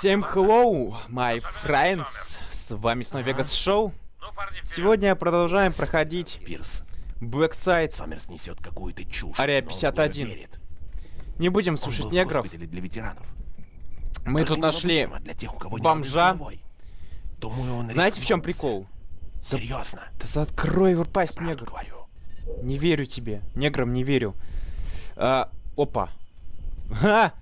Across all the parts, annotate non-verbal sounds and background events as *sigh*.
Всем hello, my friends! С вами снова Vegas Show. Сегодня продолжаем проходить Пирс, Blackside Сомерс несет какую-то чушь. Ария но он в 51. неё верит. Не будем слушать негров. для ветеранов. Мы Только тут нашли... независимо для тех, у кого бомжа. Думаю, он Знаете, в чем прикол? Серьезно. Да открой его пасть, негр. говорю. Не верю тебе. Неграм не верю. А, опа. Ха!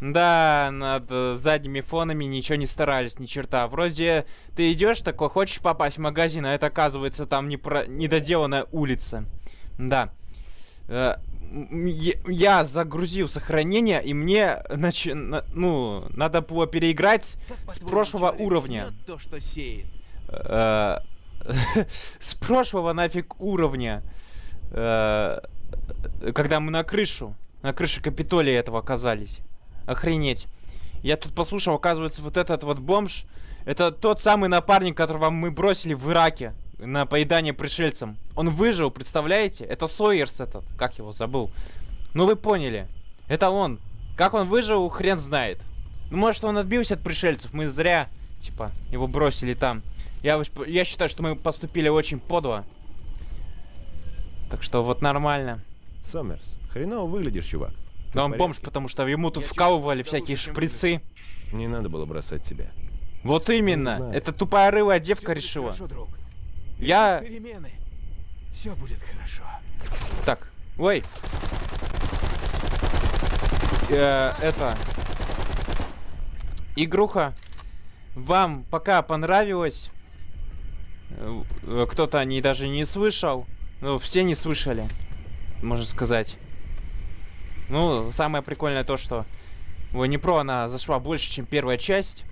Да, над э, задними фонами ничего не старались, ни черта. Вроде ты идешь такой, хочешь попасть в магазин, а это оказывается там не про... недоделанная улица. Да. Э, я- загрузил сохранение, и мне, нач- на- ну, надо было переиграть с прошлого уровня. То, что сеет. Э, *laughs* с прошлого нафиг уровня, когда мы на крышу, на крыше Капитолия этого оказались. Охренеть. Я тут послушал, оказывается, вот этот вот бомж, это тот самый напарник, которого мы бросили в Ираке на поедание пришельцам. Он выжил, представляете? Это Сойерс этот, как его забыл. Ну вы поняли. Это он. Как он выжил, хрен знает. Ну может он отбился от пришельцев, мы зря, типа, его бросили там. Я, я считаю, что мы поступили очень подло. Так что вот нормально. Сомерс, хреново выглядишь, чувак. Да он бомж, потому что ему тут вкалывали всякие шприцы. Не надо было бросать тебя. Вот именно. Это тупая рылая Всё девка решила. Хорошо. Я... Перемены. Все будет хорошо. Так, ой. Э, это... Игруха. Вам пока понравилось. э, Кто-то о ней даже не слышал. Ну, все не слышали. Можно сказать. Ну, самое прикольное то, что в Pro она зашла больше, чем первая часть.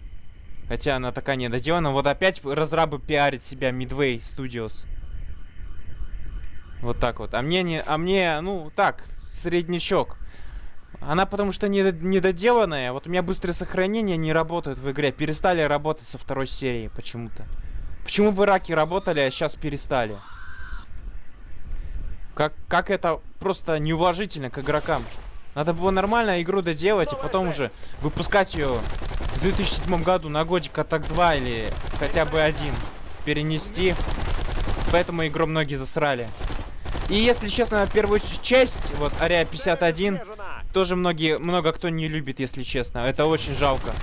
Хотя она такая недоделана. Вот опять разрабы пиарят себя Midway Studios. Вот так вот. А мне не, а мне, ну, так, среднячок. Она потому что не, недоделанная. Вот у меня быстрое сохранение не работает в игре. Перестали работать со второй серии почему-то. Почему в Ираке работали, а сейчас перестали? Как, как это просто неуважительно к игрокам. Надо было нормально игру доделать, и потом уже выпускать ее в 2007 году на годик Атак 2 или хотя бы один перенести. Поэтому игру многие засрали. И если честно, первую часть, вот Ария 51, тоже многие, много кто не любит, если честно. Это очень жалко.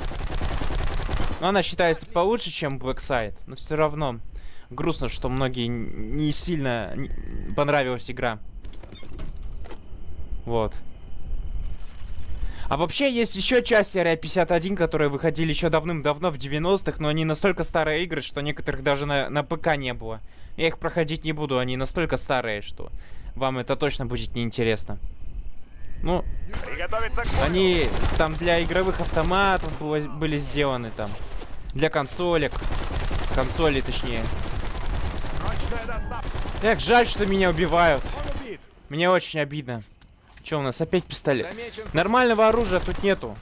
Но она считается получше, чем Blackside. Но все равно грустно, что многие не сильно понравилась игра. Вот. А вообще есть еще части Ария 51, которые выходили еще давным-давно в 90-х, но они настолько старые игры, что некоторых даже на, на ПК не было. Я их проходить не буду, они настолько старые, что вам это точно будет неинтересно. Ну, они там для игровых автоматов было- были сделаны там. Для консолек. Консолей, точнее. Эх, жаль, что меня убивают. Мне очень обидно. Че у нас опять пистолет? Замечен. Нормального оружия тут нету.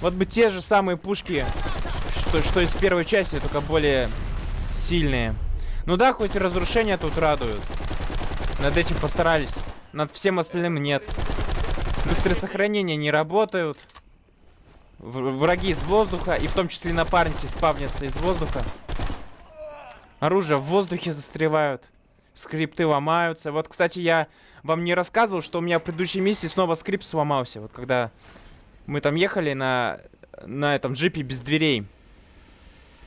Вот бы те же самые пушки, что, что из первой части, только более сильные. Ну да, хоть разрушения тут радуют. Над этим постарались. Над всем остальным нет. Быстрые сохранения не работают. Враги из воздуха, и в том числе напарники спавнятся из воздуха. Оружие в воздухе застревают. Скрипты ломаются. Вот, кстати, я вам не рассказывал, что у меня в предыдущей миссии снова скрипт сломался. Вот когда мы там ехали на, на этом джипе без дверей.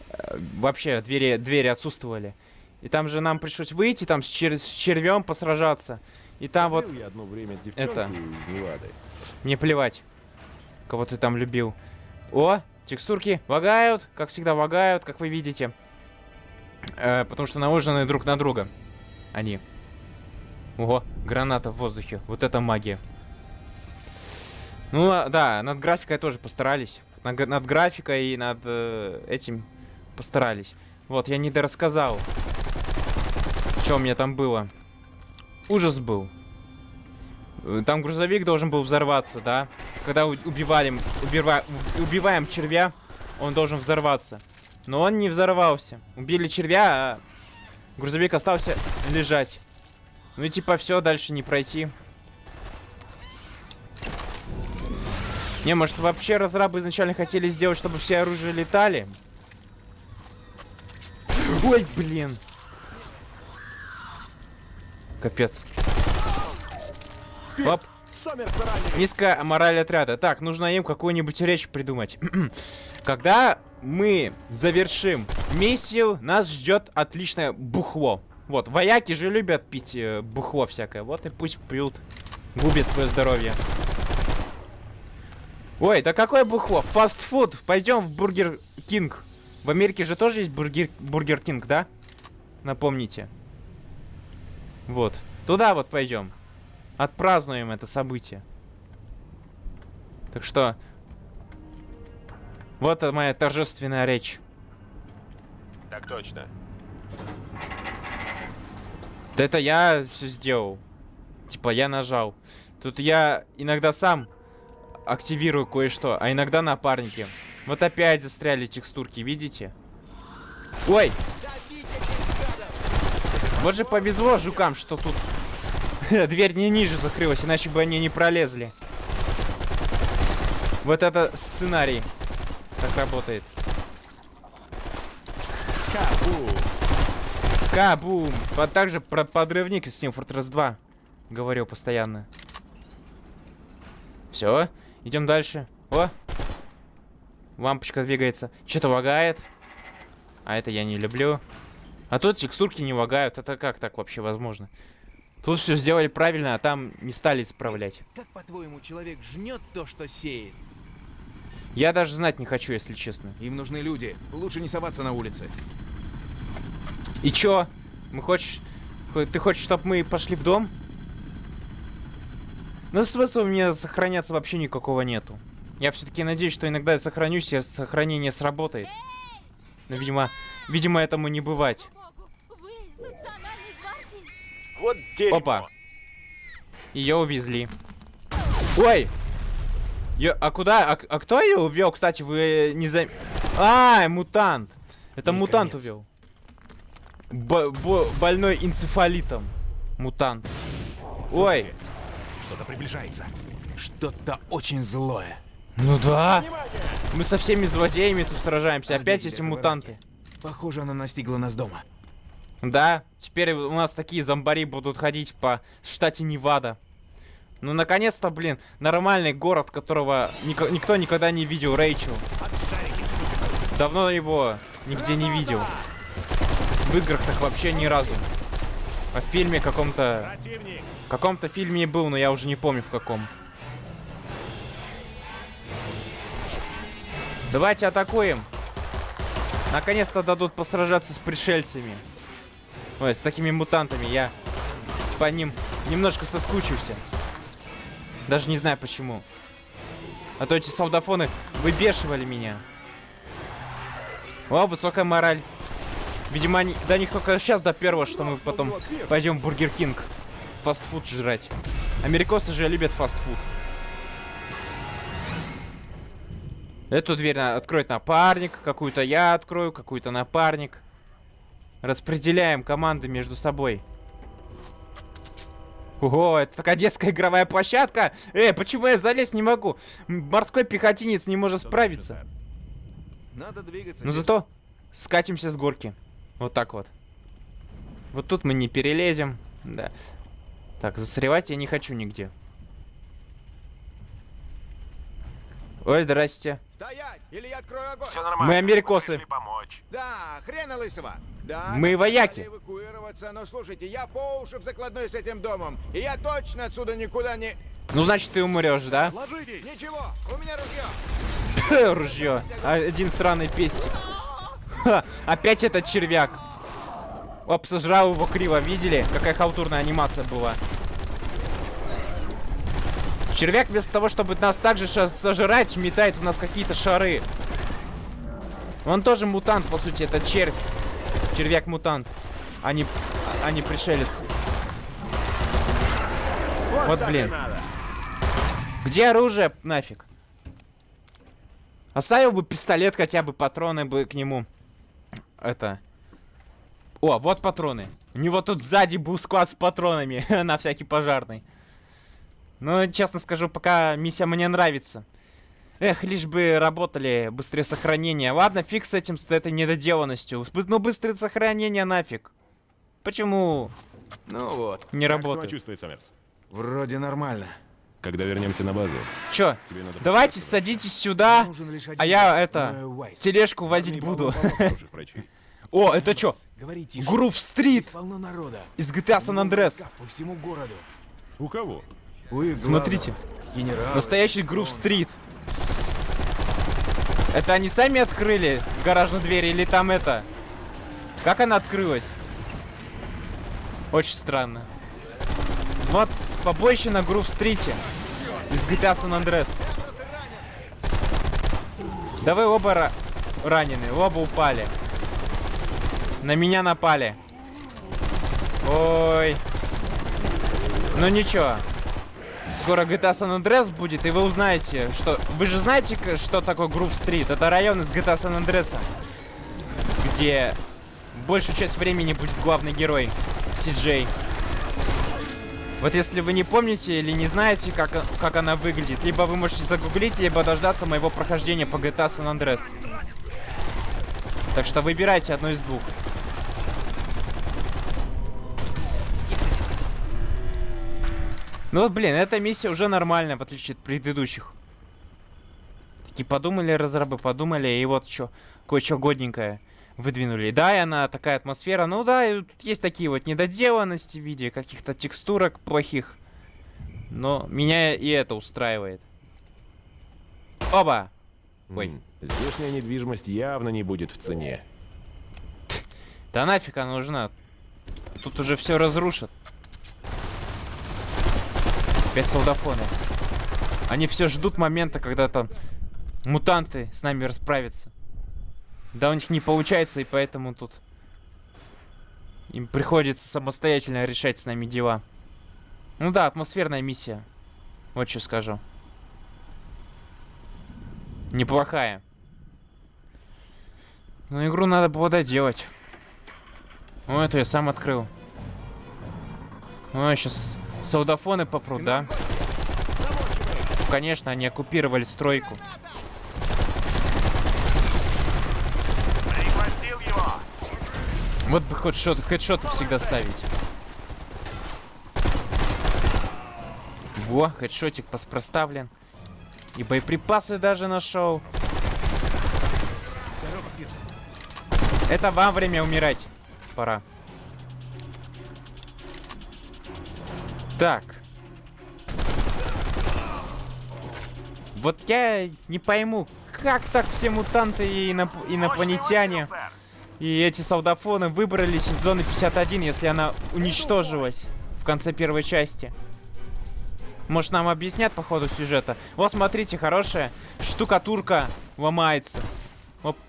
Э, Вообще, двери, двери отсутствовали. И там же нам пришлось выйти, там с, чер- с червем посражаться. И там вот... Любил я одно время это-. Мне плевать, кого ты там любил. О, текстурки лагают, как всегда лагают, как вы видите. Э, потому что наложены друг на друга. Они. Ого, граната в воздухе. Вот это магия. Ну, а, да, над графикой тоже постарались. Над, над графикой и над э, этим постарались. Вот, я не дорассказал. Что у меня там было. Ужас был. Э, Там грузовик должен был взорваться, да? Когда убивали, убива- убиваем червя, он должен взорваться. Но он не взорвался. Убили червя, а грузовик остался лежать. Ну и типа все, дальше не пройти. Не, может вообще разрабы изначально хотели сделать, чтобы все оружия летали? Ой, блин. Капец. Оп. Низкая мораль отряда. Так, нужно им какую-нибудь речь придумать. *clears throat* Когда мы завершим миссию, нас ждет отличное бухло. Вот, вояки же любят пить э, бухло всякое. Вот и пусть пьют. Губит свое здоровье. Ой, да какое бухло? Фастфуд. Пойдем в Бургер Кинг. В Америке же тоже есть Бургер, Бургер Кинг, да? Напомните. Вот. Туда вот пойдем. Отпразднуем это событие. Так что... Вот это моя торжественная речь. Так точно. Да это я все сделал. Типа я нажал. Тут я иногда сам активирую кое-что, а иногда напарники. Вот опять застряли текстурки, видите? Ой! Вот же повезло жукам, что тут *laughs* дверь не ниже закрылась, иначе бы они не пролезли. Вот это сценарий. Так работает. Кабу. Кабум! А также про подрывник из Team Fortress 2. Говорил постоянно. Все, идем дальше. О! Лампочка двигается. Что-то лагает. А это я не люблю. А тут текстурки не лагают. Это как так вообще возможно? Тут все сделали правильно, а там не стали исправлять. Как, по-твоему, человек жнет то, что сеет? Я даже знать не хочу, если честно. Им нужны люди. Лучше не соваться на улице. И чё? Мы хочешь... хо- Ты хочешь, чтобы мы пошли в дом? Ну, смысла у меня сохраняться вообще никакого нету. Я все-таки надеюсь, что иногда я сохранюсь, и сохранение сработает. Но, видимо, видимо, этому не бывать. Вот дерьмо. Опа. Ее увезли. Ой! Ё- а куда? А, а кто ее увел, кстати, вы не за... А, мутант. Это мутант Наконец. увел. Бо- бо- больной энцефалитом. Мутант. Ой. Что-то приближается. Что-то очень злое. Ну да. Мы со всеми злодеями тут сражаемся. Опять эти мутанты. Похоже, она настигла нас дома. Да, теперь у нас такие зомбари будут ходить по штате Невада. Ну, наконец-то, блин, нормальный город, которого нико- никто никогда не видел, Рэйчел. Давно его нигде не видел. В играх так вообще ни разу. А в фильме каком-то... В каком-то фильме был, но я уже не помню в каком. Давайте атакуем. Наконец-то дадут посражаться с пришельцами. Ой, с такими мутантами. Я по ним немножко соскучился. Даже не знаю почему. А то эти солдафоны выбешивали меня. О, высокая мораль. Видимо, они, до них только сейчас до первого, что мы потом пойдем в Бургер Кинг. Фастфуд жрать. Америкосы же любят фастфуд. Эту дверь на- откроет напарник, какую-то я открою, какую-то напарник. Распределяем команды между собой. Ого, это такая детская игровая площадка. Эй, почему я залезть не могу? Морской пехотинец не может справиться. Надо двигаться. Но зато скатимся с горки. Вот так вот. Вот тут мы не перелезем. Да. Так, застревать я не хочу нигде. Ой, здрасте. Стоять, или я открою огонь. Все нормально. Мы америкосы. помочь. Да, хрена лысого. Да, Мы вояки. эвакуироваться, но слушайте, я по уши в закладной с этим домом, и я точно отсюда никуда не... Ну, значит, ты умрешь, да? Ложитесь! Ничего, у меня ружье. Ружье. Один сраный пестик. Ха, опять этот червяк. Оп, сожрал его криво. Видели? Какая халтурная анимация была. Червяк вместо того, чтобы нас также сожрать, метает в нас какие-то шары. Он тоже мутант, по сути, это червь. Червяк-мутант. А не, а не пришелец. Вот, блин. Где оружие? Нафиг. Оставил бы пистолет, хотя бы патроны бы к нему. Это. О, вот патроны. У него тут сзади был склад с патронами *laughs* на всякий пожарный. Ну, честно скажу, пока миссия мне нравится. Эх, лишь бы работали быстрее сохранения. Ладно, фиг с этим, с этой недоделанностью. Ну, быстрое сохранение нафиг. Почему Ну вот, не Как работает? самочувствие, Сомерс? вроде нормально. Когда вернемся на базу, Чё? тебе надо... Давайте садитесь сюда, а я это, Э, Уайс. тележку возить Парни, буду. О, это чё? Грув Стрит из GTA San Andreas. По всему городу. У кого? Смотрите. Генералы. настоящий Грув Стрит. Это они сами открыли гаражную дверь или там это? Как она открылась? Очень странно. Вот побоище на Грув Стрите из GTA San Andreas. Да вы оба ра- ранены, оба упали. На меня напали. Ой. Ну ничего. Скоро GTA San Andreas будет, и вы узнаете, что... Вы же знаете, что такое Grove Street? Это район из GTA San Andreas, где большую часть времени будет главный герой, CJ. Вот если вы не помните или не знаете, как, как она выглядит, либо вы можете загуглить, либо дождаться моего прохождения по GTA San Andreas. Так что выбирайте одно из двух. Ну вот, блин, эта миссия уже нормальная, в отличие от предыдущих. Такие подумали разрабы, подумали, и вот что, кое-что годненькое выдвинули. Да, и она такая атмосфера. Ну да, и тут есть такие вот недоделанности в виде каких-то текстурок плохих. Но меня и это устраивает. Оба! Ой. Здешняя недвижимость явно не будет в цене. Да нафиг она нужна? Тут уже все разрушат. Опять солдафоны. Они все ждут момента, когда там мутанты с нами расправятся. Да у них не получается, и поэтому тут им приходится самостоятельно решать с нами дела. Ну да, атмосферная миссия. Вот что скажу. Неплохая. Но игру надо было доделать. О, это я сам открыл. О, сейчас солдафоны попрут, да? Конечно, они оккупировали стройку. Вот бы хоть шот, хедшоты всегда ставить. Во, хедшотик пос- проставлен. И боеприпасы даже нашел. Это вам время умирать. Пора. Так. Вот я не пойму, как так все мутанты и иноп- инопланетяне и эти солдафоны выбрались из зоны 51, если она уничтожилась в конце первой части. Может, нам объяснят по ходу сюжета? Вот, смотрите, хорошая штукатурка ломается.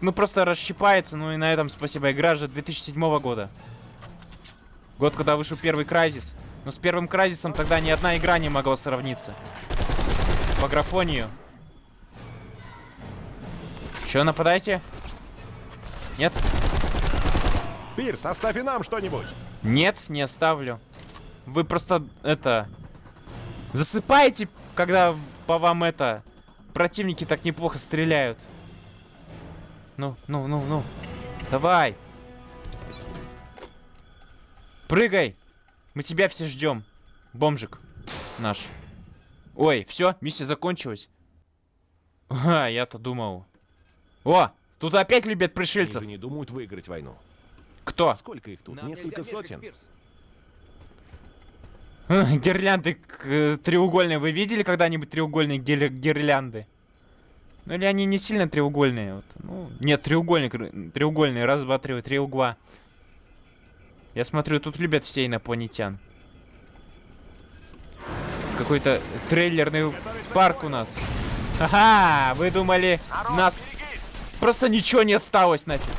Ну, просто расщипается, ну и на этом спасибо. Игра же 2007 года. Год, когда вышел первый Крайзис. Но с первым Крайзисом тогда ни одна игра не могла сравниться. По графонию. Че, нападайте? Нет? Пирс, оставь и нам что-нибудь! Нет, не оставлю. Вы просто это засыпаете, когда по вам это противники так неплохо стреляют. Ну, ну, ну, ну. Давай. Прыгай. Мы тебя все ждем. Бомжик наш. Ой, все, миссия закончилась. *laughs* А, я-то думал. О, тут опять любят Они пришельцев. же не думают выиграть войну. Кто? Сколько их тут? Нам Несколько сотен? *laughs* Гирлянды к- э, треугольные. Вы видели когда-нибудь треугольные гир- гирлянды? Ну или они не сильно треугольные? Вот. Ну, нет, треугольник, треугольные. Раз, два, три, три угла. Я смотрю, тут любят все инопланетян. Какой-то трейлерный парк у нас. Ага, вы думали, нас просто ничего не осталось нафиг.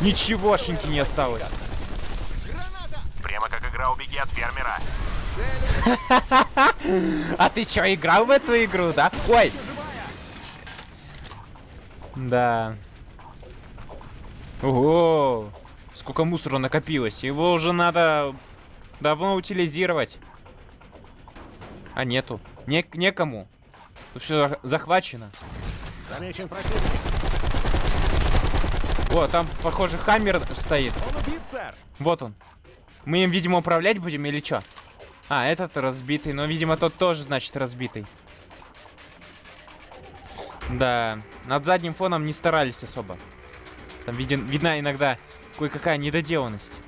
Ничегошеньки не осталось. Прямо как игра «Убеги от фермера». *laughs* А ты чё, играл в эту игру, да? Ой! Да. Ого! Сколько мусора накопилось. Его уже надо давно утилизировать. А нету. Не некому. Тут все захвачено. Замечен противник. О, там, похоже, Хаммер стоит. Он убит, сэр. Вот он. Мы им, видимо, управлять будем или что? А, этот разбитый. Но, видимо, тот тоже, значит, разбитый. Да, над задним фоном не старались особо. Там виден, видна иногда кое-какая недоделанность.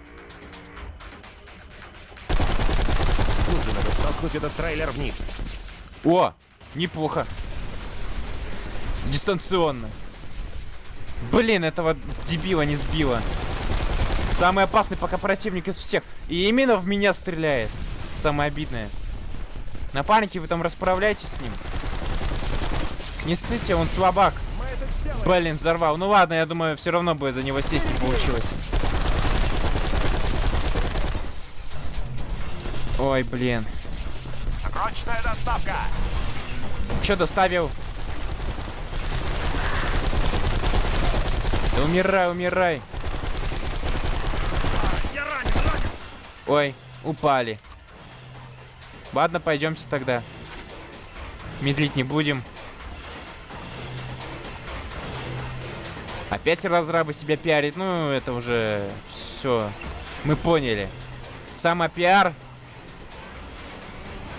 Тут же надо столкнуть этот трейлер вниз. О, неплохо. Дистанционно. Блин, этого дебила не сбило. Самый опасный пока противник из всех. И именно в меня стреляет. Самое обидное. Напарники, вы там расправляйтесь с ним. Не ссыте, он слабак. Блин, взорвал. Ну ладно, я думаю, все равно бы за него сесть не получилось. Ой, блин. Срочная доставка! Че доставил? Да умирай, умирай. Ой, упали. Ладно, пойдемте тогда. Медлить не будем. Опять разрабы себя пиарит. Ну, это уже все. Мы поняли. Самопиар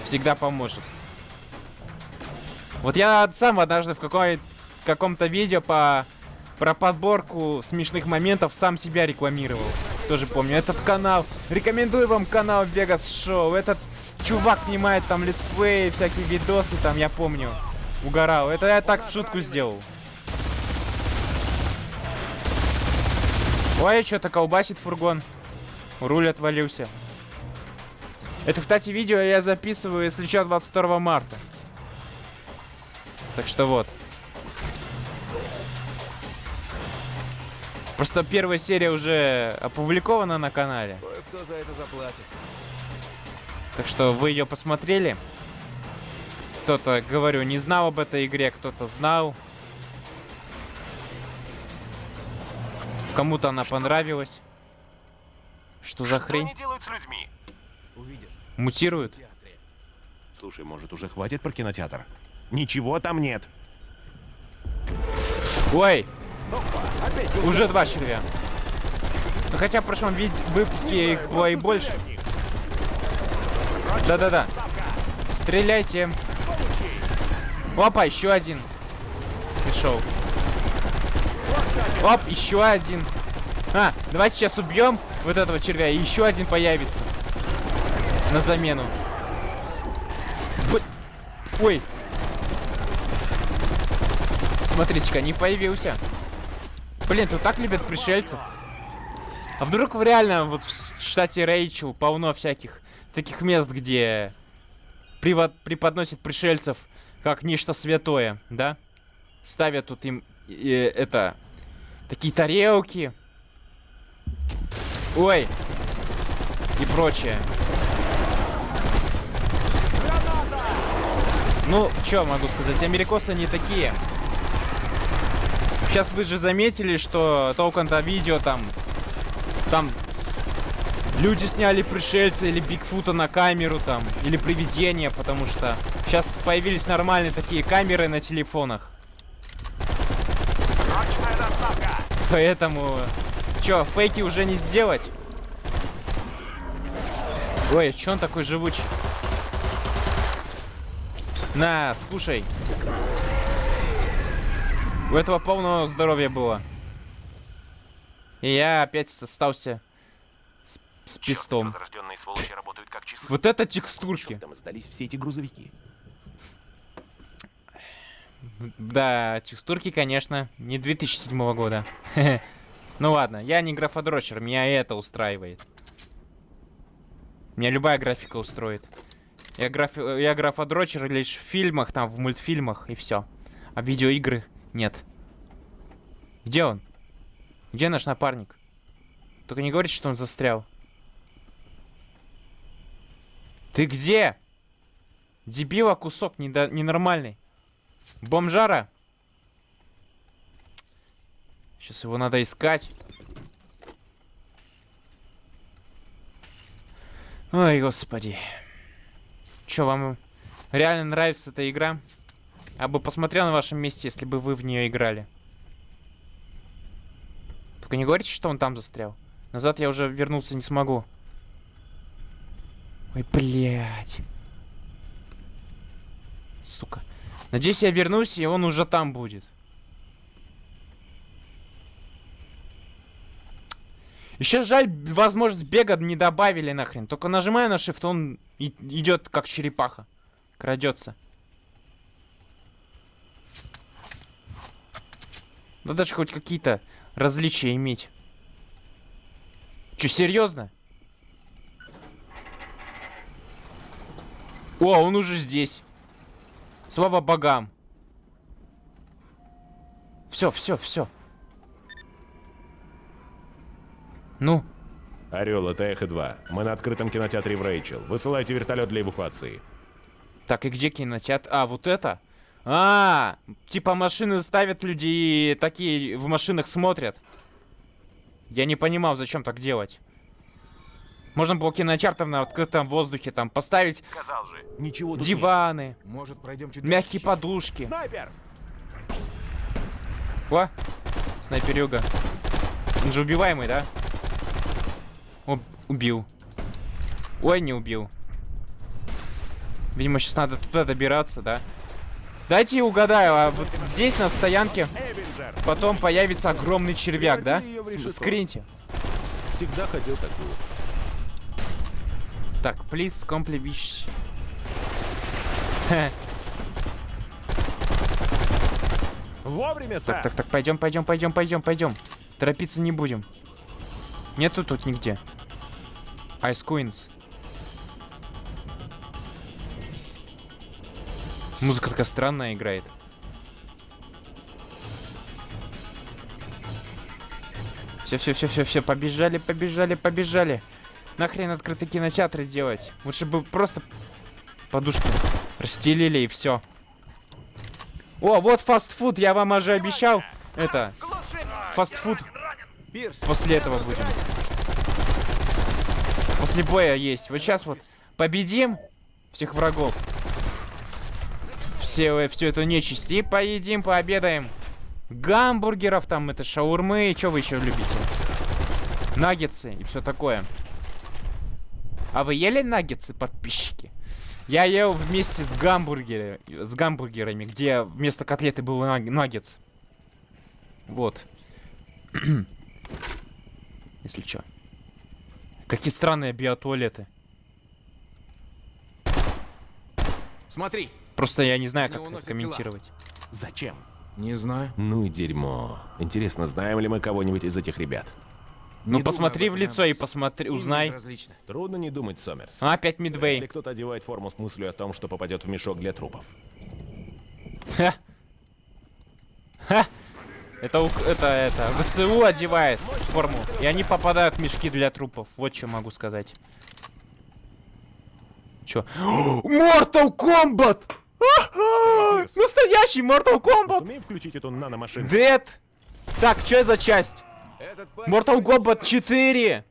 всегда поможет. Вот я сам однажды в каком-то видео по про подборку смешных моментов сам себя рекламировал. Тоже помню. Этот канал. Рекомендую вам канал Vegas Show. Этот чувак снимает там летсплеи, всякие видосы там, я помню. Угорал. Это я так в шутку сделал. Ой, что-то колбасит фургон. Руль отвалился. Это, кстати, видео я записываю, если что, 22 марта. Так что вот. Просто первая серия уже опубликована на канале. Кто за это заплатит? Так что вы ее посмотрели. Кто-то, говорю, не знал об этой игре, кто-то знал. Кому-то она понравилась. Что за Что хрень? они делают с людьми? Мутируют? Слушай, может, уже хватит про кинотеатр? Ничего там нет. Ой, уже два червя. Ну, хотя в прошлом выпуске их было и больше. Да-да-да. Стреляйте. Опа, еще один. Пришел. Оп, еще один. А, давай сейчас убьем вот этого червя, и еще один появится. На замену. Ой. Смотрите-ка, не появился. Блин, тут так любят пришельцев. А вдруг в реально вот в штате Рэйчел полно всяких таких мест, где преподносят пришельцев как нечто святое, да? Ставят тут им э, это такие тарелки. Ой. И прочее. Ну, что могу сказать, америкосы не такие. Сейчас вы же заметили, что толком-то видео там... Там люди сняли пришельца или Бигфута на камеру там, или привидения, потому что сейчас появились нормальные такие камеры на телефонах. Срочная доставка! Поэтому... Чё, фейки уже не сделать? Ой, чё он такой живучий? На, скушай. У этого полного здоровья было. И я опять остался с, с пистом. Вот это текстурки. Там сдались все эти грузовики. Да, текстурки, конечно, не 2007 года. *laughs* Ну ладно, я не графодрочер, меня это устраивает. Меня любая графика устроит. Я, графи... я графодрочер лишь в фильмах, там, в мультфильмах, и все. А видеоигры нет. Где он? Где наш напарник? Только не говорите, что он застрял. Ты где? Дебила кусок недо... ненормальный. Бомжара? Сейчас его надо искать. Ой, господи. Чё, вам реально нравится эта игра? Я бы посмотрел на вашем месте, если бы вы в нее играли. Только не говорите, что он там застрял. Назад я уже вернуться не смогу. Ой, блядь. Сука. Надеюсь, я вернусь, и он уже там будет. Еще жаль, возможность бега не добавили нахрен. Только нажимая на shift, он идет как черепаха. Крадется. Да даже хоть какие-то различия иметь. Че, серьезно? О, он уже здесь. Слава богам. Все, все, все. Ну, Орел, это Эхо 2. Мы на открытом кинотеатре в Рэйчел. Высылайте вертолет для эвакуации. так и где кинотеатр? А, вот это? А, типа машины ставят людей и такие в машинах смотрят. Я не понимал, зачем так делать. Можно было кинотеатр на открытом воздухе там поставить Сказал же. Ничего диваны, Может, пройдем чуть мягкие дальше? подушки. Снайпер! О, снайперюга. Он же убиваемый, да? О, убил. Ой, не убил. Видимо, сейчас надо туда добираться, да? Дайте угадаю, а вот здесь на стоянке потом появится огромный червяк, да? С-. Скриньте. Всегда хотел такую. Так, please complete. Хе. Вовремя, сэр! Так, так, так, пойдем, пойдем, пойдем, пойдем, пойдем. Торопиться не будем. Нету тут нигде. Ice Queens. Музыка такая странная играет. Все, все, все, все, все, побежали, побежали, побежали. Нахрен открытый кинотеатры делать? Лучше бы просто подушки расстелили и все. О, вот фастфуд, я вам уже обещал. Это, фастфуд после этого будем. После боя есть. Вот сейчас вот победим всех врагов. Все, всю эту нечисть. И поедим, пообедаем. Гамбургеров там, это шаурмы. Что вы еще любите? Наггетсы и все такое. А вы ели наггетсы, подписчики? Я ел вместе с гамбургерами, с гамбургерами, где вместо котлеты был наг- наггетс. Вот. *clears throat* Если чё. Какие странные биотуалеты. смотри. Просто я не знаю, как это комментировать. Зачем? Не знаю. Ну и дерьмо. Интересно, знаем ли мы кого-нибудь из этих ребят? Ну посмотри в лицо и посмотри, узнай. Трудно не думать, Сомерс. А, опять Мидвей. кто-то одевает форму с мыслью о том, что попадет в мешок для трупов. Ха. Ха. Это, это, это, ВСУ одевает форму, и они попадают в мешки для трупов. Вот что могу сказать. Чё? *gasps* Mortal Kombat! А-а! Настоящий Mortal Kombat! Сумеем включить эту наномашину? Dead! Так, что за часть? Mortal Kombat 4!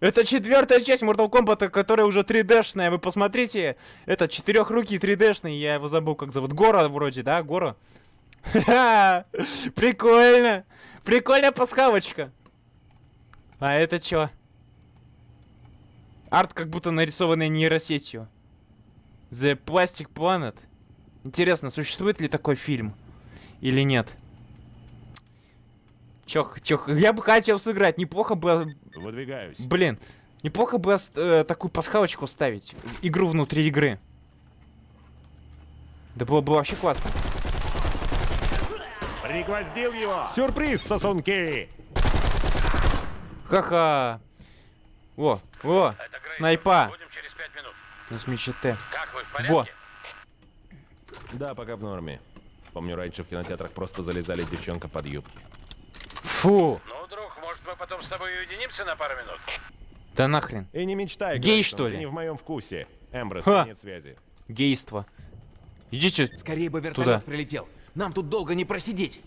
Это четвертая часть Mortal Kombat, которая уже 3D-шная. Вы посмотрите. Это четырехрукий 3D-шный. Я его забыл, как зовут. Гора вроде, да? Гора? Прикольно. Прикольная пасхалочка. А это чё? Арт как будто нарисованный нейросетью. The Plastic Planet. Интересно, существует ли такой фильм? Или нет? Чё, чё, я бы хотел сыграть, неплохо бы, Выдвигаюсь. блин, неплохо бы э, такую пасхалочку ставить, игру внутри игры. Да было бы вообще классно. Пригвоздил его! Сюрприз, сосунки! Ха-ха. О, о, снайпа. Будем через пять минут. На смечете. Как вы, в Во. Да, пока в норме. Помню, раньше в кинотеатрах просто залезали девчонка под юбки. Фу. Ну, друг, может, мы потом с тобой уединимся на пару минут? Да нахрен. И не мечтай, Гей, что ли? не в моем вкусе. Эмброс, Ха. нет связи. Гейство. Идите. Скорее бы вертолет Туда. прилетел. Нам тут долго не просидеть.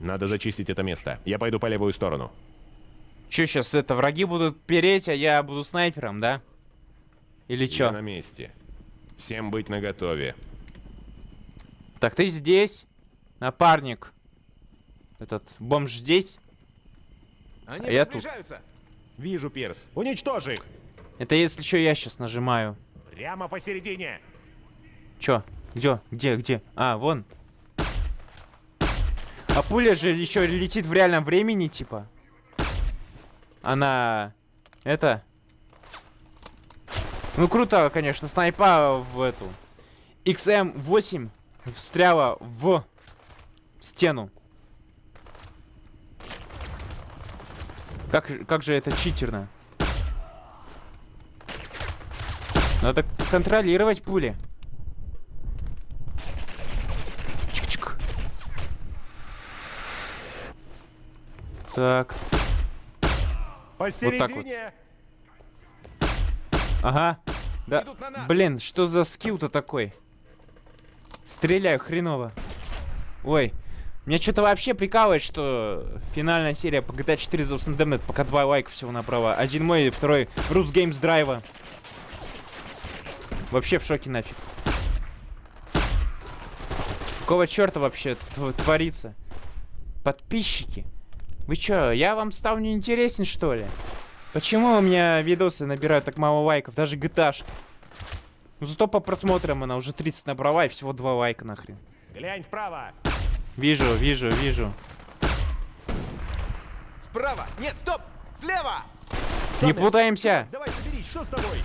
Надо зачистить это место. Я пойду по левую сторону. Чё сейчас это, враги будут переть, а я буду снайпером, да? Или Я чё? на месте. Всем быть наготове. Так, ты здесь, напарник. Этот бомж здесь. Они А я тут. Вижу, Пирс. Уничтожь их! Это если что, я сейчас нажимаю. Прямо посередине! Чё? Где? Где? Где? А, вон. А пуля же еще летит в реальном времени, типа. Она... Это... Ну, круто, конечно, снайпа в эту. XM8 встряла в стену. Как, же- как же это читерно. Надо контролировать пули. Чик-чик. Так, Посередине! ага. Да, на блин, что за скилл-то такой? Стреляю хреново. Ой, меня что-то вообще прикалывает, что финальная серия по GTA 4 за Damned, пока два лайка всего направо. Один мой, второй Рус Геймс Драйва. Вообще в шоке нафиг. Какого черта вообще тв- творится? Подписчики. Вы чё, я вам стал неинтересен, что ли? Почему у меня видосы набирают так мало лайков? Даже GTA. Ну зато по просмотрам она уже 30 набрала и всего 2 лайка нахрен. Глянь вправо! Вижу, вижу, вижу. Справа. Нет, стоп. Слева. Не путаемся. Давай соберись, что с тобой?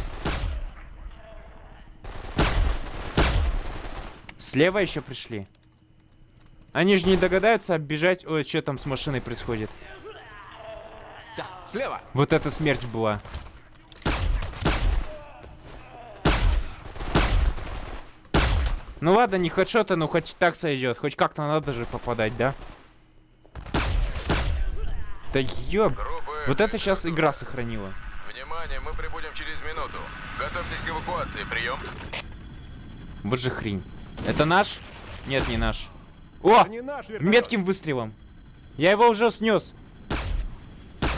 Слева еще пришли. Они же не догадаются оббежать... Ой, что там с машиной происходит? Да, слева. Вот эта смерть была. Ну ладно, не хедшоты, но хоть так сойдет. Хоть как-то надо же попадать, да? Да ёб... Вот это сейчас игра сохранила. Внимание, мы прибудем через минуту. Готовьтесь к эвакуации. Прием. Вот же хрень. Это наш? Нет, не наш. О! Не наш. Метким выстрелом. Я его уже снес.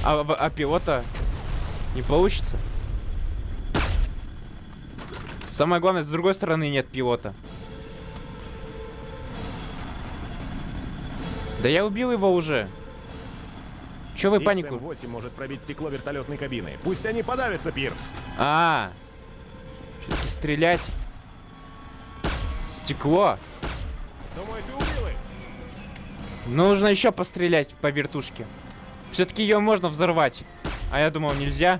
А, в- а пилота не получится. Самое главное, с другой стороны нет пилота. Да я убил его уже. Че вы панику? XM8 может пробить стекло вертолетной кабины. Пусть они подавятся, Пирс. А, все-таки стрелять. Стекло. Думаю, ты убил их. Нужно еще пострелять по вертушке. Все-таки ее можно взорвать. А я думал, нельзя.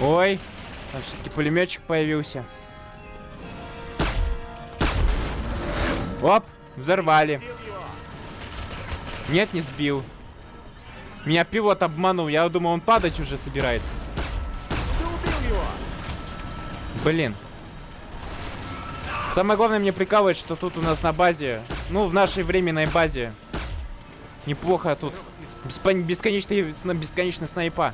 Ой, там все-таки пулеметчик появился. Оп, взорвали. Нет, не сбил. Меня пилот обманул, я думал, он падать уже собирается. Блин. Самое главное мне прикалывает, что тут у нас на базе, ну, в нашей временной базе, неплохо тут. Бесконечный, бесконечный снайпа.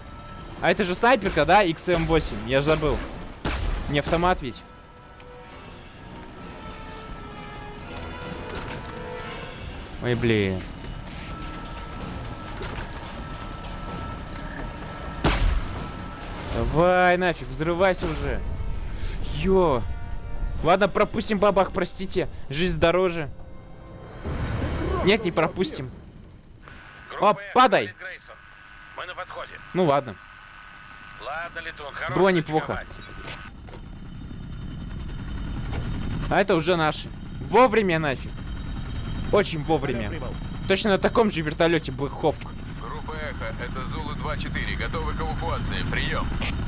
А это же снайперка, да? XM8, я же забыл. Не автомат ведь. Ой, блин. Давай нафиг, взрывайся уже. Ё. Ладно, пропустим бабах, простите. Жизнь дороже. Нет, не пропустим. О, падай. Мы на подходе. Ну ладно. Ладно, Летун, Было неплохо. А это уже наши. Вовремя нафиг. Очень вовремя. Точно на таком же вертолете Black Hawk. Группа Эхо, это Зулу 2-4. Готовы к эвакуации. Прием.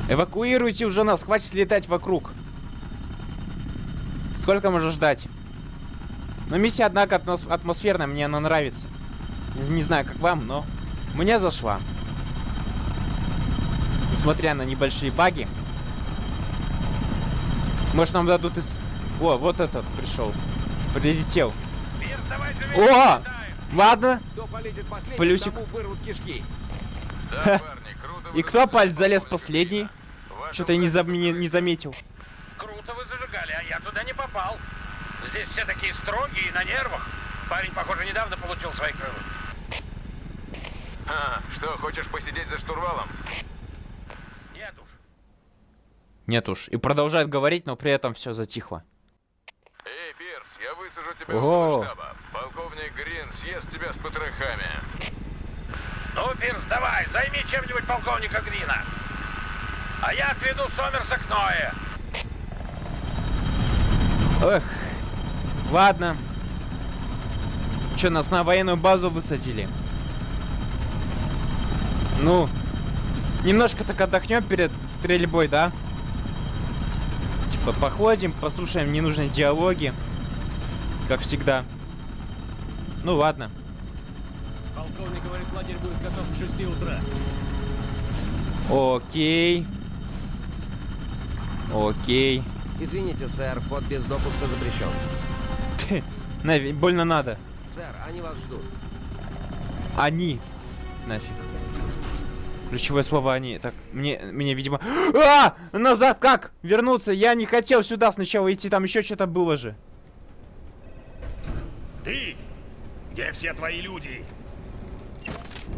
Эвакуируйте уже нас, хватит летать вокруг. Сколько можно ждать? Но миссия, однако, атмос- атмосферная, мне она нравится. Не, не знаю, как вам, но мне зашла. Несмотря на небольшие баги. Может, нам дадут из... О, вот этот пришел. Прилетел. О! Ладно. Кто полезет последним, Плюсик. тому вырвут кишки. Да, парни, круто вы И кто палец залез последний? Что-то я не, зам- не- заметил. Круто вы зажигали, а я туда не попал. Здесь все такие строгие и на нервах. Парень, похоже, недавно получил свои крылы. А, что, хочешь посидеть за штурвалом? Нет уж. Нет уж. И продолжает говорить, но при этом все затихло. Высажу тебя Ого. штаба. Полковник Грин съест тебя с потрохами. Ну, Пирс, давай, займи чем-нибудь полковника Грина. А я отведу Сомерса к Ное. Эх. Ладно. Че, нас на военную базу высадили? Ну, немножко так отдохнем перед стрельбой, да? Типа походим, послушаем ненужные диалоги. Как всегда. Ну ладно. Полковник говорит, лагерь будет готов к 6 утра. Окей. Окей. Извините, сэр, вход без допуска запрещен. Нави, больно надо. Сэр, они вас ждут. Они. Нафиг. Ключевое слово они. Так, мне, мне, видимо... А! Назад как? Вернуться? Я не хотел сюда сначала идти, там еще что-то было же. Ты? Где все твои люди?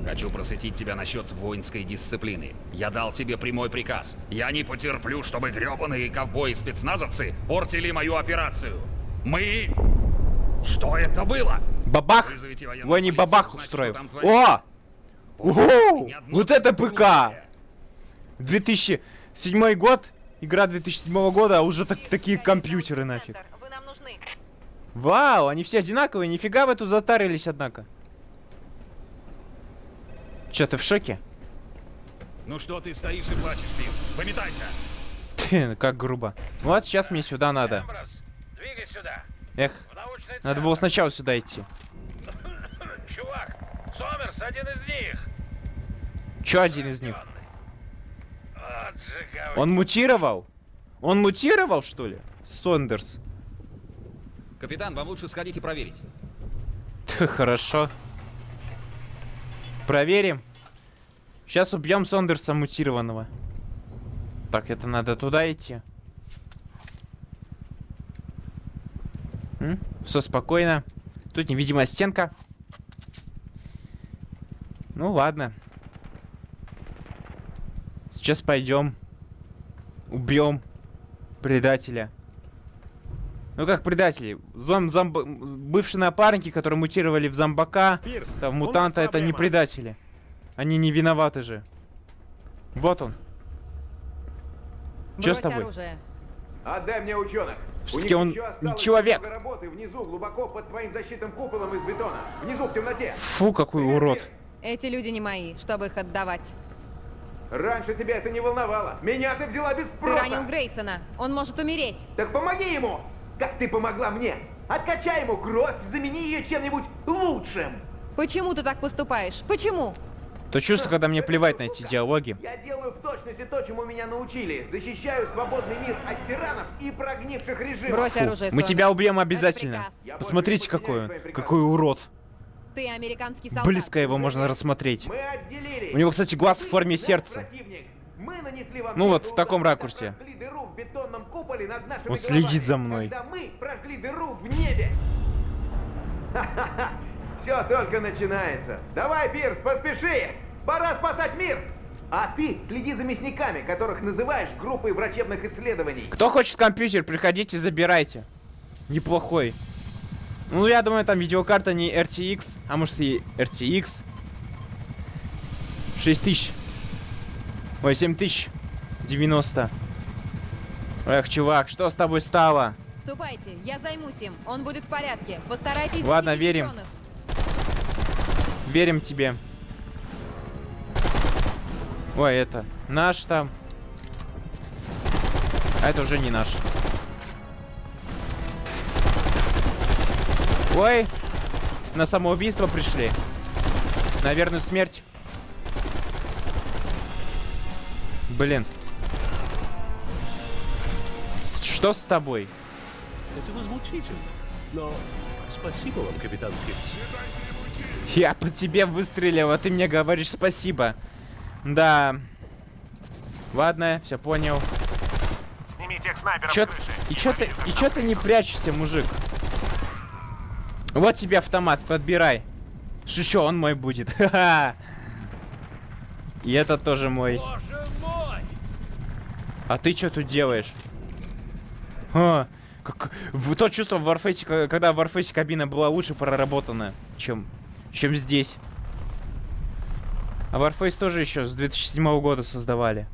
Хочу просветить тебя насчет воинской дисциплины. Я дал тебе прямой приказ. Я не потерплю, чтобы гребаные ковбои-спецназовцы портили мою операцию. Мы... Что это было? Бабах! Ой, не бабах творится. О! Ого! Вот это другое. ПК! 2007 год, игра 2007 года, а уже так- такие компьютеры нафиг. Вы нам нужны. Вау, они все одинаковые, нифига в эту затарились, однако. Че, ты в шоке? Ну что ты стоишь и плачешь, Пирс? Пометайся! Тьфу, как грубо. Вот сейчас мне сюда надо. Эмброс, двигай сюда. Эх, надо было сначала сюда идти. *coughs* Чувак, Сомерс один из них. Че один из них? Он мутировал? Он мутировал, что ли? Сондерс. Капитан, вам лучше сходить и проверить. Хорошо. Проверим. Сейчас убьем Сондерса мутированного. Так, это надо туда идти. Все спокойно. Тут невидимая стенка. Ну ладно. Сейчас пойдем. Убьем предателя. Ну как предатели? Зом, зомб... Бывшие напарники, которые мутировали в зомбака, Пирс, там, мутанта, это не предатели. Они не виноваты же. Вот он. Чё с Брось тобой? оружие. Отдай мне ученых. Всё-таки он человек. работы внизу, глубоко под твоим защитным куполом из бетона. Внизу, в темноте. Фу, какой урод. Эти люди не мои, чтобы их отдавать. Раньше тебя это не волновало. Меня ты взяла без Ты спроса. ранил Грейсона. Он может умереть. Так помоги ему, как ты помогла мне. Откачай ему кровь, замени ее чем-нибудь лучшим. Почему ты так поступаешь? Почему? То чувство, когда мне плевать на эти диалоги. Я делаю в точности то, чему меня научили. Защищаю свободный мир от тиранов и прогнивших режимов. Брось оружие, Мы Сомерс. тебя убьем обязательно. Посмотрите, какой он. Какой урод. Ты американский солдат. Близко его можно рассмотреть. Мы. У него, кстати, глаз в форме сердца. Мы Ну вот, в таком ракурсе. В бетонном куполе над нашими Он следит головами, за мной. Когда мы прожгли дыру в небе. *laughs* Все только начинается. Давай, Пирс, поспеши. Пора спасать мир. А ты следи за мясниками, которых называешь группой врачебных исследований. Кто хочет компьютер, приходите, забирайте. Неплохой. Ну, я думаю, там видеокарта не RTX, а может и RTX. 6000. Ой, 7000. 90. Эх, чувак, что с тобой стало? Ступайте, я займусь им. Он будет в порядке. Постарайтесь Ладно, верим. ученых. Верим тебе. Ой, это наш там. А это уже не наш. Ой, на самоубийство пришли. На верную смерть. Блин. Что с тобой? Это возмутительно. Но спасибо вам, капитан Пирс. Я по тебе выстрелил, а ты мне говоришь спасибо. Да. Ладно, все понял. Сними тех снайперов Чё, и чё ты, и чё ты не прячешься, мужик? Вот тебе автомат, подбирай. Шучу, он мой будет. *laughs* Ха-ха. И это тоже мой. Боже мой! А ты что тут делаешь? Как... в- То чувство в Warface, когда в Warface кабина была лучше проработана, чем, чем здесь. А Warface тоже еще с 2007 года создавали.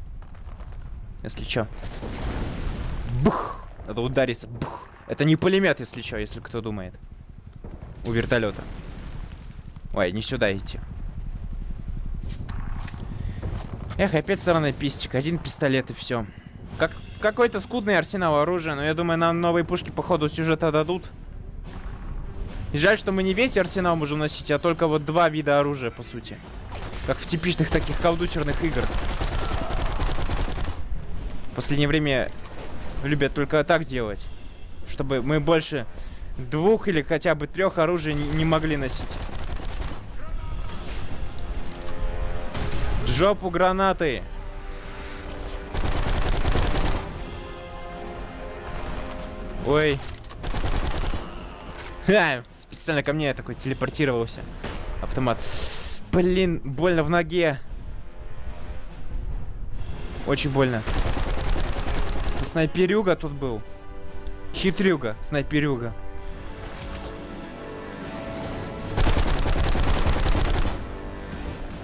Если чё. Бух! Надо удариться. Бух! Это не пулемет, если чё, если кто думает. У вертолета. Ой, не сюда идти. Эх, опять сраный пистик. Один пистолет и все. Как какой-то скудный арсенал оружия, но я думаю, нам новые пушки по ходу сюжета дадут. И жаль, что мы не весь арсенал можем носить, а только вот два вида оружия, по сути. Как в типичных таких колдучерных играх. В последнее время любят только так делать. Чтобы мы больше двух или хотя бы трех оружий не, могли носить. В жопу гранаты! Ой. Ха, специально ко мне такой телепортировался. Автомат. Блин, больно в ноге. Очень больно. Снайперюга тут был. Хитрюга, снайперюга.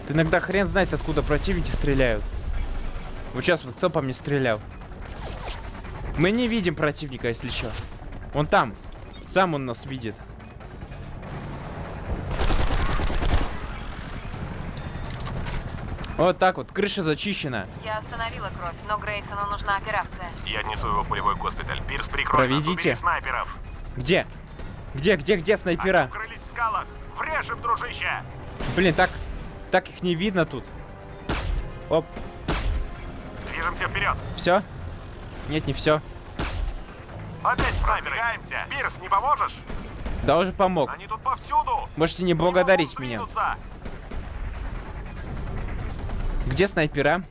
Ты иногда хрен знает, откуда противники стреляют. Вот сейчас вот кто по мне стрелял? Мы не видим противника, если что. Он там. Сам он нас видит. Вот так вот, крыша зачищена. Я остановила кровь, но Грейсону нужна операция. Я отнесу его в полевой госпиталь. Пирс, прикрой нас, Проведите. убери снайперов. Где? Где, где, где снайпера? Укрылись в скалах. Врежем, дружище. Блин, так, так их не видно тут. Оп, Движемся вперед. все? Нет, не все. Опять снайперы. Продвигаемся. Пирс, не поможешь? Да уже помог. Они тут повсюду. Можете не Не благодарить могут меня. Где снайпера?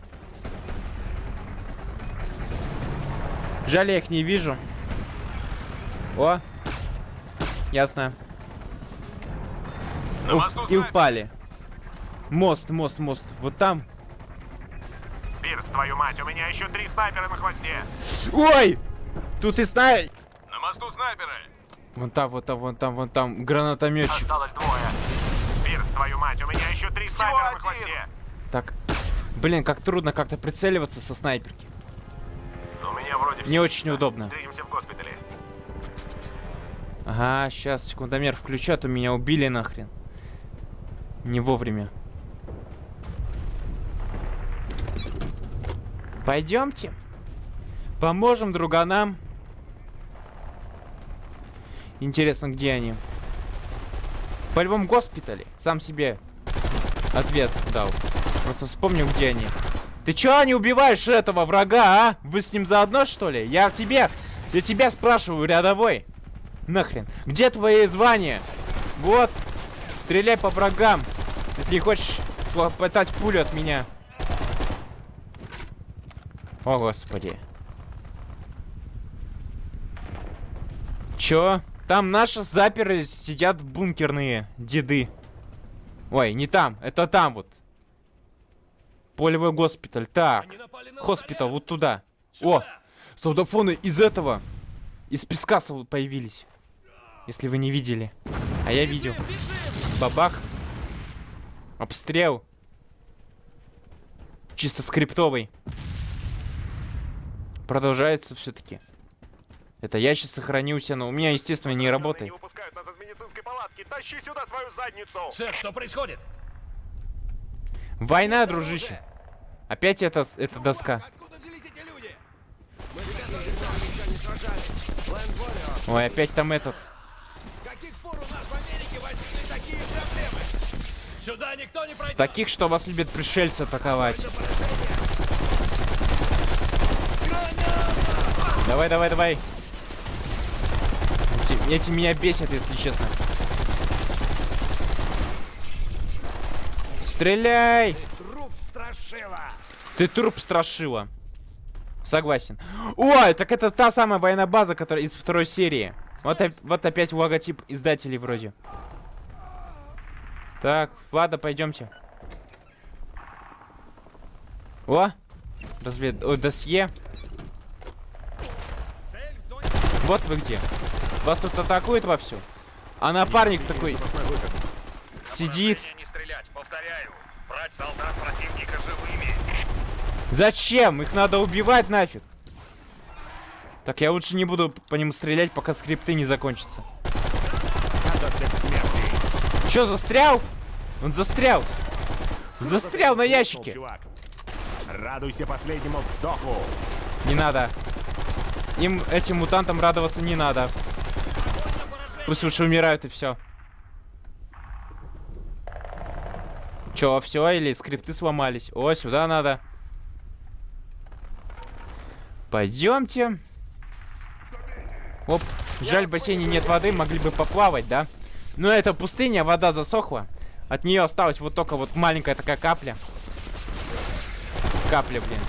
Жаль, я их не вижу. О! Ясно. На и упали. Мост, мост, мост. Вот там. Пирс, твою мать, у меня еще три снайпера на хвосте. Ой! Тут и снай... На мосту снайперы. Вон там, вот там, вон там, вон там. Гранатометчик. Осталось двое. Пирс, твою мать, у меня еще три снайпера на хвосте. Так. Блин, как трудно как-то прицеливаться со снайперки. У меня вроде Не очень чисто. удобно. Встретимся в госпитале. Ага, сейчас секундомер включат, у меня убили нахрен. Не вовремя. Пойдемте. Поможем друганам. Интересно, где они? По любому госпитале. Сам себе ответ дал. Просто вспомнил, где они. Ты чё не убиваешь этого врага, а? Вы с ним заодно, что ли? Я тебя... Я тебя спрашиваю, рядовой. Нахрен. Где твои звания? Вот. Стреляй по врагам. Если хочешь схлопотать пулю от меня. О, господи. Чё? Там наши заперы сидят бункерные деды. Ой, не там. Это там вот. Полевой госпиталь. Так. Снаряд. вот туда. О, солдафоны из этого. Из пескаса вот появились. Если вы не видели. А я видел. Бабах. Обстрел. Чисто скриптовый. Продолжается все-таки. Это я сейчас сохранился, но у меня, естественно, не работает. Сэр, что происходит? Война, дружище. Опять это, эта доска. Ой, опять там этот. Сюда никто не С таких, что вас любят пришельцы атаковать. Давай, давай, давай. Эти, эти меня бесят, если честно. Стреляй! Труп страшила! Ты труп страшила. Согласен. Ой, так это та самая военная база, которая из второй серии. Вот, вот опять логотип издателей вроде. Так, ладно, пойдемте. О, развед... О, досье. Вот вы где. Вас тут атакуют вовсю. А напарник такой сидит. Не повторяю. Противника живыми. Зачем? Их надо убивать нафиг. Так, я лучше не буду по ним стрелять, пока скрипты не закончатся. Чё, застрял? Он застрял. Застрял на ящике. Радуйся последнему вздоху. Не надо. Им, этим мутантам радоваться не надо. Пусть лучше умирают и все. Чё, все или скрипты сломались? О, сюда надо. Пойдемте. Оп, жаль, в бассейне нет воды, могли бы поплавать, да? Но это пустыня, вода засохла. От нее осталась вот только вот маленькая такая капля. Капля, блин.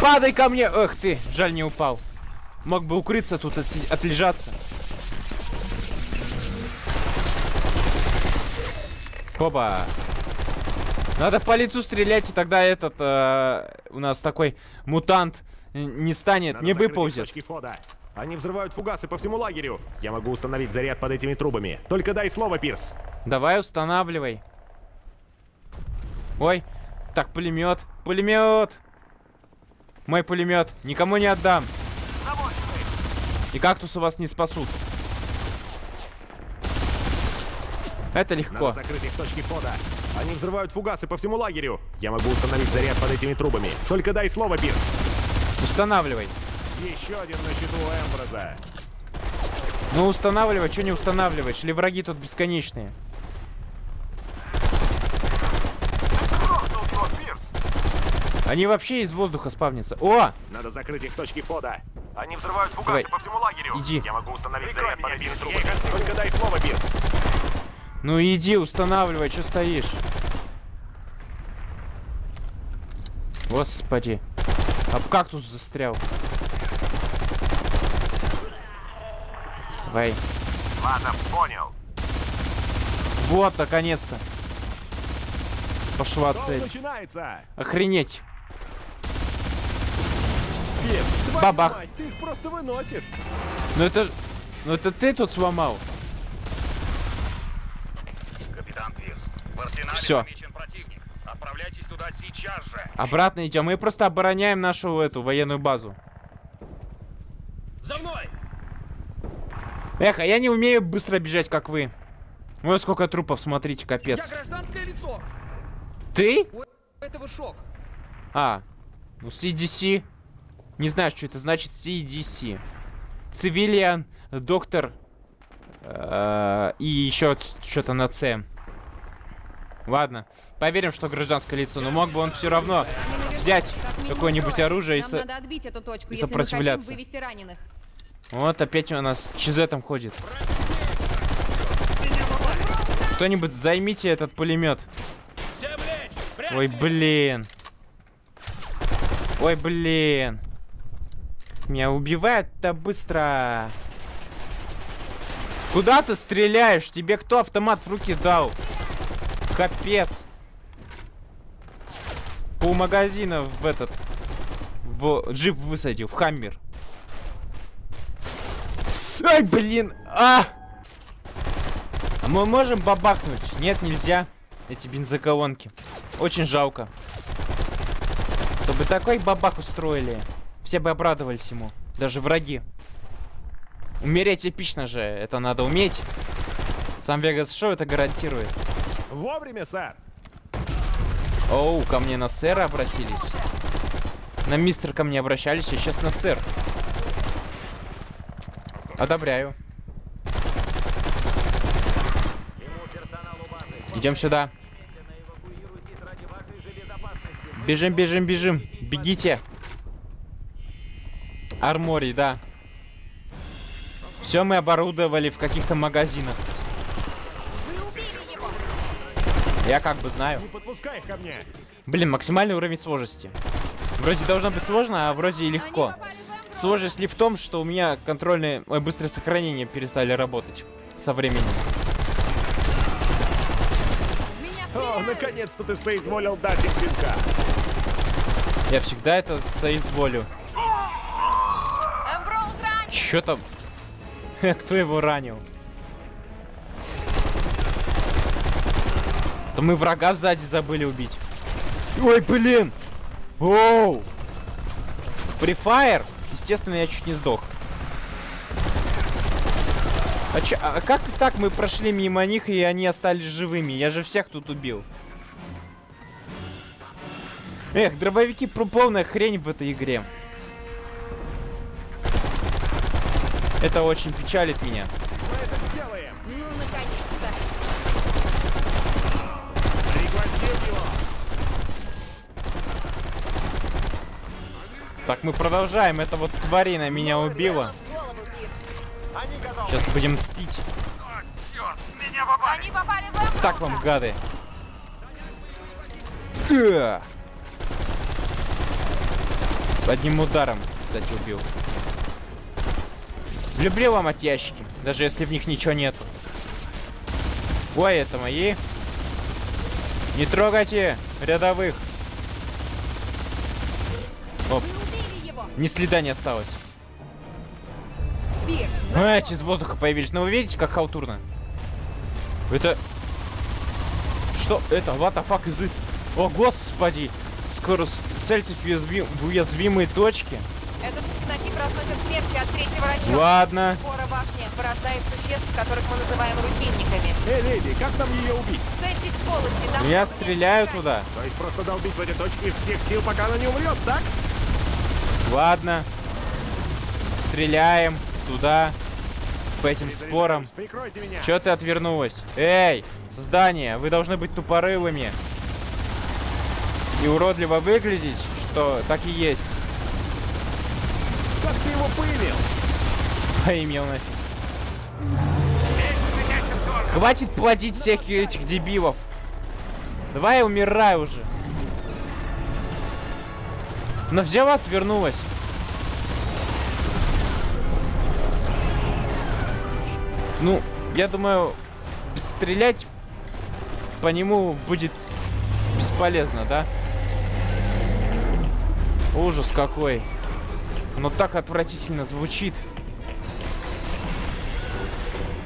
Падай ко мне! Эх ты, жаль не упал. Мог бы укрыться тут, отлежаться. Опа. Надо по лицу стрелять, и тогда этот э, у нас такой мутант не станет, Надо не выползет. Они взрывают фугасы по всему лагерю. Я могу установить заряд под этими трубами. Только дай слово, Пирс. Давай устанавливай. Ой, так пулемет, пулемет. Мой пулемет, никому не отдам. И кактусы вас не спасут. Это легко. Надо закрыть их точки входа. Они взрывают фугасы по всему лагерю. Я могу установить заряд под этими трубами. Только дай слово, Пирс. Устанавливай. Еще один на счету у. Ну устанавливай, что не устанавливаешь? Или враги тут бесконечные? Они вообще из воздуха спавнятся. О! Надо закрыть их точки входа. Они взрывают фугасы Давай. по всему лагерю. Иди. Я могу установить заряд под этими трубами. Только дай слово, Пирс. Ну иди, устанавливай, что стоишь? Господи. Об кактус застрял. Давай. Ладно, понял. Вот, наконец-то. Пошла цель. начинается? Охренеть. Твою Бабах. мать, ты их просто выносишь. Ну это... Ну это ты тут сломал. Капитан Пирс, в арсенале помечен противник. Отправляйтесь туда сейчас же. Обратно идем. Мы просто обороняем нашу эту военную базу. За мной! Эх, а я не умею быстро бежать, как вы. Ой, сколько трупов, смотрите, Я капец. гражданское лицо! Ты? У этого шок. А, ну CDC. Не знаю, что это значит CDC. Цивилиан, доктор э, и еще что-то на С. Ладно, поверим, что гражданское лицо, но мог бы он все равно взять какое-нибудь оружие и со- точку, и сопротивляться. Вот опять у нас чизетом ходит. Кто-нибудь займите этот пулемет. Ой, блин. Ой, блин. Меня убивает-то быстро. Куда ты стреляешь? Тебе кто автомат в руки дал? Капец. Пол магазина в этот... В джип высадил, в хаммер. Ай, блин! А! А мы можем бабахнуть? Нет, нельзя. Эти бензоколонки. Очень жалко. Чтобы такой бабах устроили. Все бы обрадовались ему. Даже враги. Умереть эпично же. Это надо уметь. Сам Вегас Шоу это гарантирует. Вовремя, сэр. Оу, ко мне на сэра обратились. На мистер ко мне обращались, а сейчас на сэр. Одобряю. Идем сюда. Бежим, бежим, бежим. Бегите. Арморий, да. Все мы оборудовали в каких-то магазинах. Я как бы знаю. Блин, максимальный уровень сложности. Вроде должно быть сложно, а вроде и легко. Сложность ли в том, что у меня контрольные... Ой, быстрое сохранение перестали работать со временем. О, наконец-то ты соизволил дать им пинка. Я всегда это соизволю. Чё там? *laughs* Кто его ранил? Да мы врага сзади забыли убить. Ой, блин! Оу! Префайр? Естественно, я чуть не сдох. А, чё, а как так мы прошли мимо них, и они остались живыми? Я же всех тут убил. Эх, дробовики про полная хрень в этой игре. Это очень печалит меня. Мы это сделаем! Ну, наконец-то. Пригвоздил его! Так, мы продолжаем. Это вот тварина меня убила. Сейчас будем мстить. О, черт, меня попали. Они попали в. Так вам, гады. Да. Одним ударом, кстати, убил. Люблю ломать ящики, даже если в них ничего нету. Ой, это мои. Не трогайте рядовых. Оп, ни следа не осталось. А, из воздуха появились. Ну вы видите, как халтурно? Это... Что это? What the fuck is it? О, господи! Скоро цельтесь в, в уязвимые точки. Этот псинотип разносит смерчи от третьего расчета. Ладно. Спора башни порождает существ, которых мы называем рутинниками. Эй, леди, как нам ее убить? Цельтесь в полости, там Я стреляю туда. То есть просто долбить в эти точки из всех сил, пока она не умрет, так? Ладно. Стреляем туда. По этим спорам. Прикройте меня! Чё ты отвернулась? Эй, создание, вы должны быть тупорылыми. И уродливо выглядеть, что так и есть. Как ты его поимел? Поимел нафиг. Хватит плодить всех этих дебилов. Давай умирай уже. Но взяла, отвернулась. Ну, я думаю, стрелять по нему будет бесполезно, да? Ужас какой. Оно так отвратительно звучит.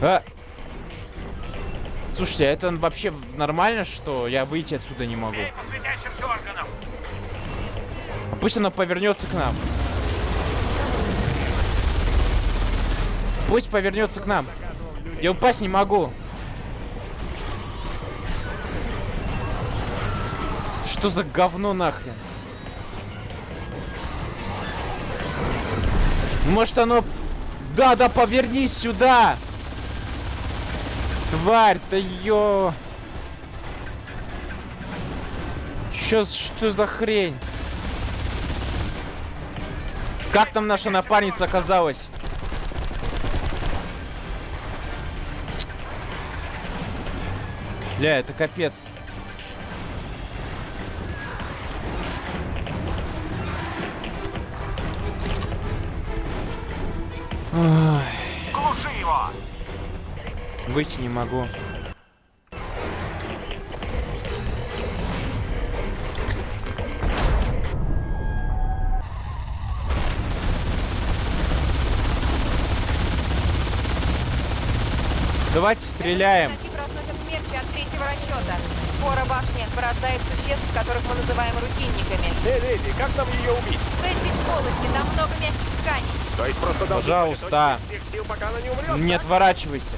А! Слушайте, а это вообще нормально, что я выйти отсюда не могу? А Пусть оно повернется к нам. Пусть повернется к нам. Я упасть не могу. Что за говно нахрен? Может оно... Да, да, повернись сюда! Тварь, да ё... Чё, что за хрень? Как там наша напарница оказалась? Бля, это капец. Выйти не могу. Давайте стреляем. Этот псинотип разносит смерчи от третьего расчета. Спора башни порождает существ, которых мы называем рутинниками. Эй, леди, как нам ее убить? Цельтесь полости, там много мягких тканей. То есть просто Пожалуйста. всех сил, пока она не умрет, Не так? отворачивайся.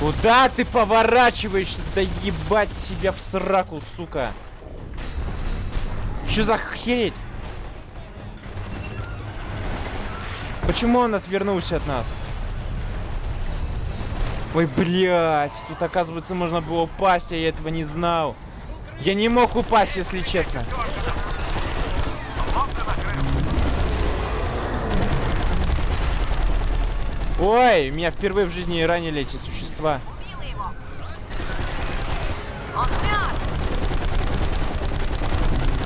Куда ты поворачиваешься? Да ебать тебя в сраку, сука. Что за херень? Почему он отвернулся от нас? Ой, блядь, тут, оказывается, можно было упасть, а я этого не знал. Я не мог упасть, если честно. Ой, меня впервые в жизни ранили эти существа.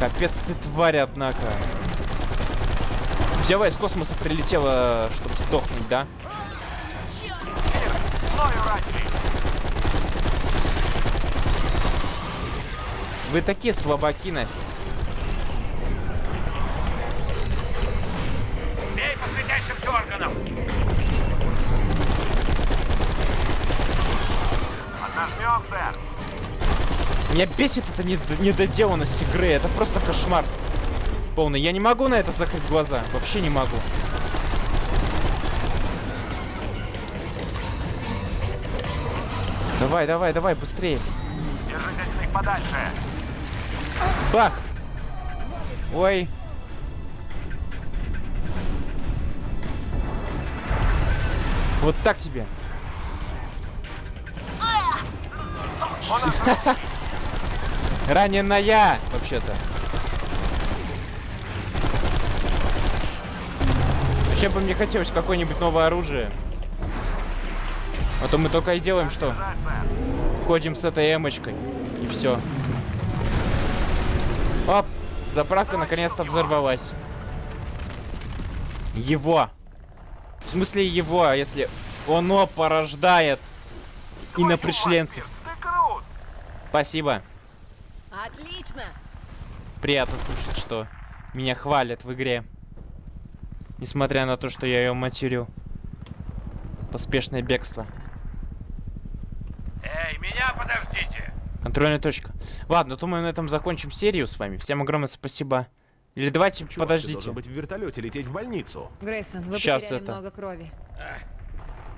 Капец ты тварь, однако. Взяла из космоса прилетела, чтобы сдохнуть, да? Вы такие слабаки, нафиг. Меня бесит эта недо- недоделанность игры. Это просто кошмар. Полный. Я не могу на это закрыть глаза. Вообще не могу. Давай, давай, давай, быстрее. Держись от них подальше. Бах! Ой. Вот так тебе. Раненая, вообще-то. Вообще бы мне хотелось какое-нибудь новое оружие. А то мы только и делаем, что ходим с этой эмочкой. И все. Оп! Заправка наконец-то взорвалась. Его. В смысле его, а если оно порождает инопришленцев. Спасибо. Отлично! Приятно слушать, что меня хвалят в игре. Несмотря на то, что я ее матерю. Поспешное бегство. Эй, меня подождите! Контрольная точка. Ладно, мы на этом закончим серию с вами. Всем огромное спасибо. Или давайте, Чувак, ты подождите. должен быть в вертолете, лететь в больницу. Грейсон, вы потеряли это. много крови.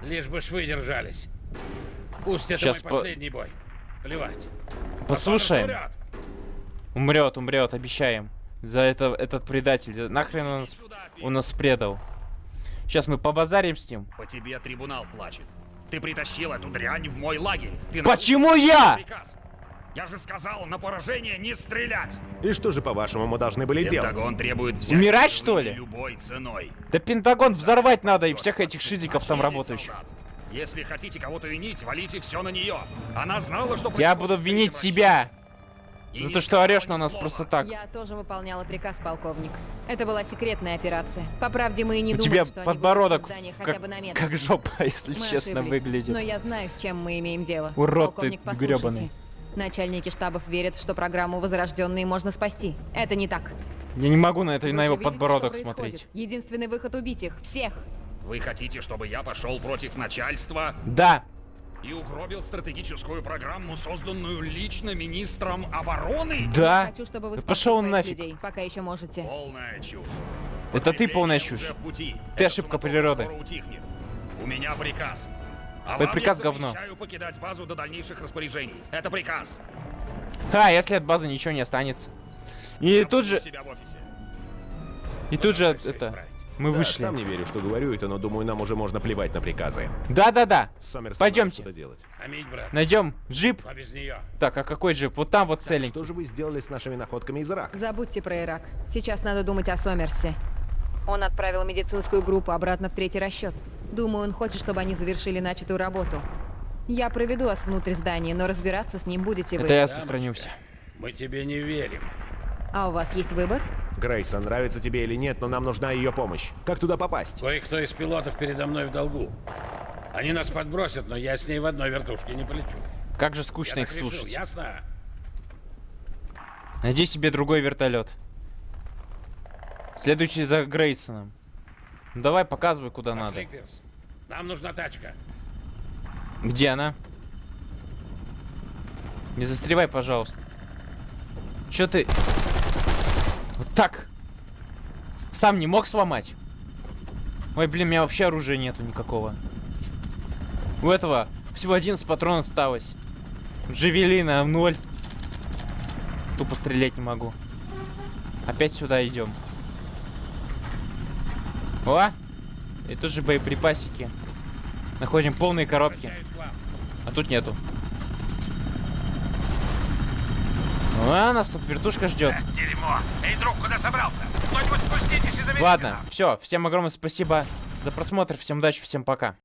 Лишь бы швы держались. Пусть это Щас мой по- последний бой. Плевать. Послушаем. Умрет, умрет, обещаем. За это этот предатель. Нахрен он нас, он нас предал. Сейчас мы побазарим с ним. По тебе трибунал плачет. Ты притащил эту дрянь в мой лагерь. Ты Почему я? приказ. Я же сказал на поражение не стрелять. И что же, по-вашему, мы должны были делать? Пентагон требует взять Умирать, что ли? любой ценой. Да Пентагон взорвать надо и всех этих шизиков там работающих. солдат. Если хотите кого-то винить, валите все на нее. Она знала, что... Я буду винить себя. И За то, что орешь на нас слова. просто так. Я тоже выполняла приказ, полковник. Это была секретная операция. По правде, мы и не У думали, тебя что они подбородок здания в- хотя как, бы на метр. как жопа, *laughs* если Мы честно, ошиблись. выглядит. Но я знаю, с чем мы имеем дело. Урод ты Полковник, послушайте. грёбаный. Начальники штабов верят, что программу «Возрожденные» можно спасти. Это не так. Я не могу на это Вы на его видите, подбородок смотреть. Единственный выход убить их. Всех. Вы хотите, чтобы я пошел против начальства Да, и угробил стратегическую программу, созданную лично министром обороны? да. Хочу, чтобы вы Да пошел он нафиг. людей, пока еще можете. Полная чушь. Это ты полная чушь. пути. Ты Эта ошибка природы. У меня приказ. А Твой приказ говно. покидать базу до дальнейших распоряжений. Это приказ. А, если от базы ничего не останется. И Я тут же, у себя в офисе. и тут же, это, исправить. Мы Да, вышли. сам не верю, что говорю это, но думаю, нам уже можно плевать на приказы. Да-да-да. Пойдемте. Найдем джип. А без нее. Так, а какой джип? Вот там вот целенький. Что же вы сделали с нашими находками из Ирака? Забудьте про Ирак. Сейчас надо думать о Сомерсе. Он отправил медицинскую группу обратно в третий расчет. Думаю, он хочет, чтобы они завершили начатую работу. Я проведу вас внутрь здания, но разбираться с ним будете вы. Это я сохранюся. Мы тебе не верим. А у вас есть выбор? Грейсон, нравится тебе или нет, но нам нужна ее помощь. Как туда попасть? Кое-кто из пилотов передо мной в долгу. Они нас подбросят, но я с ней в одной вертушке не полечу. Как же Я скучно их так решил, слушать. ясно? Найди себе другой вертолет. Следующий за Грейсоном. Ну, давай, показывай, куда Пошли, надо. Пирс. Нам нужна тачка. Где она? Не застревай, пожалуйста. Чё ты... Вот так. Сам не мог сломать? Ой, блин, у меня вообще оружия нету никакого. У этого всего 11 патронов осталось. Джавелина ноль. Тупо стрелять не могу. Опять сюда идем. О! И тут же боеприпасики. Находим полные коробки. А тут нету. А, нас тут вертушка ждет. Дерьмо. Эй, друг, куда собрался? Кто-нибудь спуститесь и заберите Ладно, все. Всем огромное спасибо за просмотр. Всем удачи, всем пока.